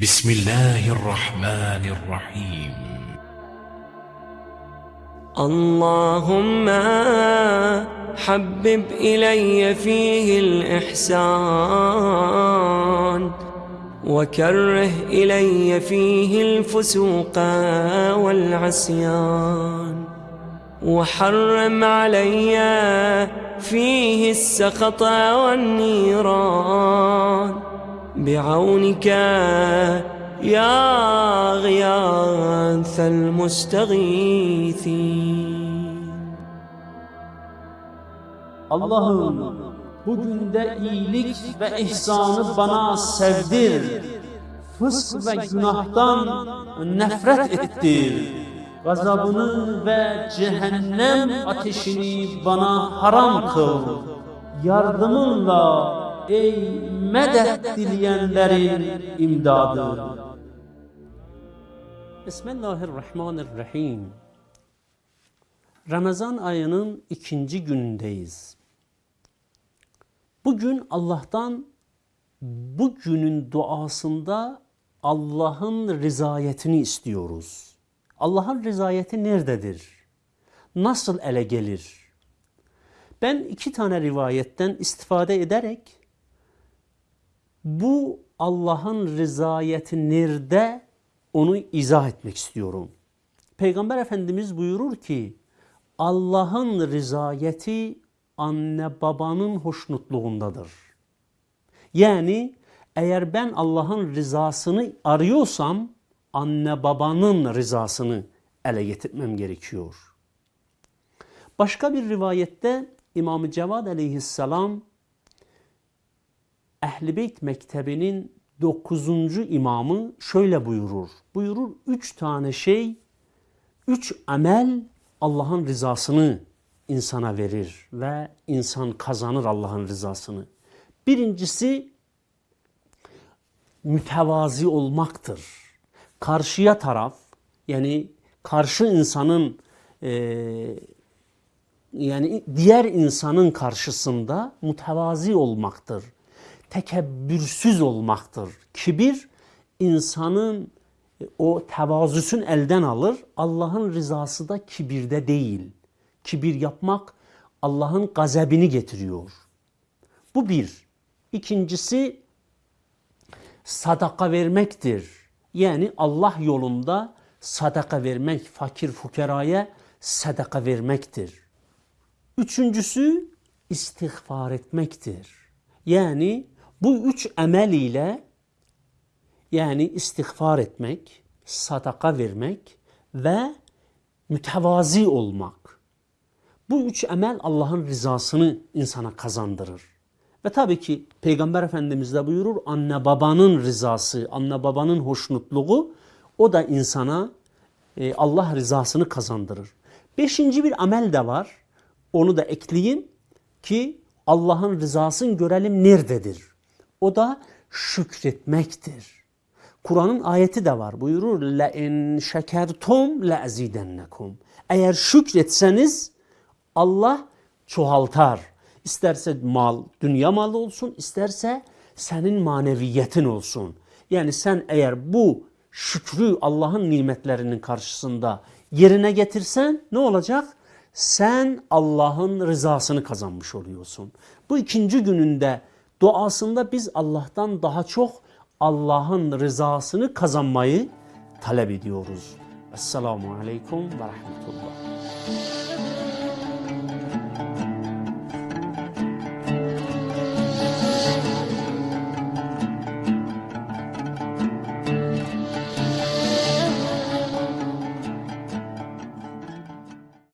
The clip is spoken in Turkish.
بسم الله الرحمن الرحيم. اللهم حبب إلي فيه الإحسان وكره إلي فيه الفسوق والعصيان وحرم علي فيه السخط والنيران بعونك يا غياث المستغيثين Allah'ım bugün iyilik ve ihsanı bana sevdir. Fısk ve günahtan nefret ettir. Gazabını ve cehennem ateşini bana haram kıl. Yardımınla ey medet dileyenlerin imdadı. Bismillahirrahmanirrahim. Ramazan ayının ikinci günündeyiz. Bugün Allah'tan bu günün duasında Allah'ın rızayetini istiyoruz. Allah'ın rızayeti nerededir? Nasıl ele gelir? Ben iki tane rivayetten istifade ederek bu Allah'ın rızayeti nerede onu izah etmek istiyorum. Peygamber Efendimiz buyurur ki Allah'ın rızayeti anne babanın hoşnutluğundadır. Yani eğer ben Allah'ın rızasını arıyorsam anne babanın rızasını ele getirmem gerekiyor. Başka bir rivayette İmam-ı Cevad aleyhisselam Ehl-i Beyt Mektebi'nin dokuzuncu imamı şöyle buyurur. Buyurur üç tane şey, üç amel Allah'ın rızasını insana verir ve insan kazanır Allah'ın rızasını. Birincisi mütevazi olmaktır. Karşıya taraf yani karşı insanın e, yani diğer insanın karşısında mütevazi olmaktır. Tekebbürsüz olmaktır. Kibir insanın o tevazüsün elden alır. Allah'ın rızası da kibirde değil. Kibir yapmak Allah'ın gazebini getiriyor. Bu bir. İkincisi sadaka vermektir. Yani Allah yolunda sadaka vermek, fakir fukeraya sadaka vermektir. Üçüncüsü istiğfar etmektir. Yani bu üç emel ile yani istiğfar etmek, sadaka vermek ve mütevazi olmak. Bu üç emel Allah'ın rızasını insana kazandırır. Ve tabii ki Peygamber Efendimiz de buyurur anne babanın rızası, anne babanın hoşnutluğu o da insana e, Allah rızasını kazandırır. Beşinci bir amel de var. Onu da ekleyeyim ki Allah'ın rızasını görelim nerededir. O da şükretmektir. Kur'an'ın ayeti de var. Buyurur la in şekertum la azidennekum. Eğer şükretseniz Allah çoğaltar. İsterse mal, dünya malı olsun, isterse senin maneviyetin olsun. Yani sen eğer bu şükrü Allah'ın nimetlerinin karşısında yerine getirsen ne olacak? Sen Allah'ın rızasını kazanmış oluyorsun. Bu ikinci gününde duasında biz Allah'tan daha çok Allah'ın rızasını kazanmayı talep ediyoruz. Esselamu Aleyküm ve Rahmetullah.